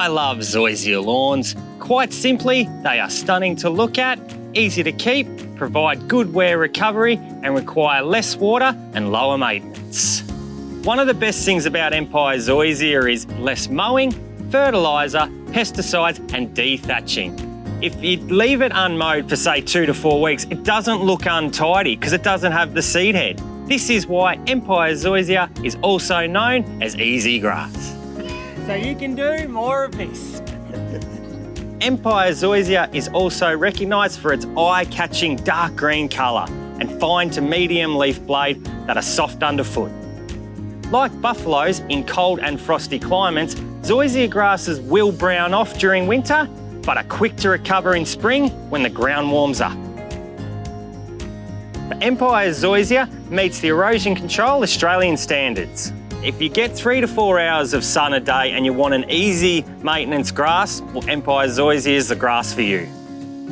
I love Zoysia lawns. Quite simply, they are stunning to look at, easy to keep, provide good wear recovery and require less water and lower maintenance. One of the best things about Empire Zoysia is less mowing, fertiliser, pesticides and dethatching. If you leave it unmowed for say two to four weeks, it doesn't look untidy because it doesn't have the seed head. This is why Empire Zoysia is also known as easy grass. So you can do more of this. Empire Zoysia is also recognised for its eye-catching dark green colour and fine to medium leaf blade that are soft underfoot. Like buffaloes in cold and frosty climates, zoysia grasses will brown off during winter, but are quick to recover in spring when the ground warms up. The Empire Zoysia meets the erosion control Australian standards. If you get three to four hours of sun a day and you want an easy maintenance grass, well, Empire Zoysia is the grass for you.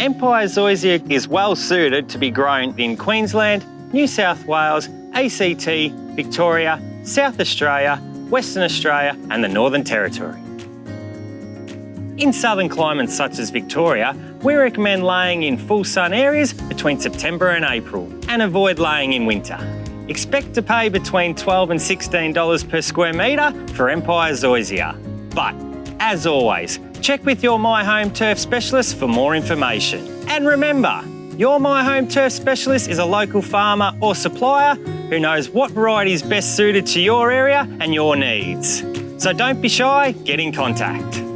Empire Zoysia is well suited to be grown in Queensland, New South Wales, ACT, Victoria South Australia, Western Australia and the Northern Territory. In southern climates such as Victoria, we recommend laying in full sun areas between September and April and avoid laying in winter. Expect to pay between 12 and $16 per square metre for Empire Zoysia. But, as always, check with your My Home Turf specialist for more information. And remember, your My Home Turf specialist is a local farmer or supplier who knows what variety is best suited to your area and your needs. So don't be shy, get in contact.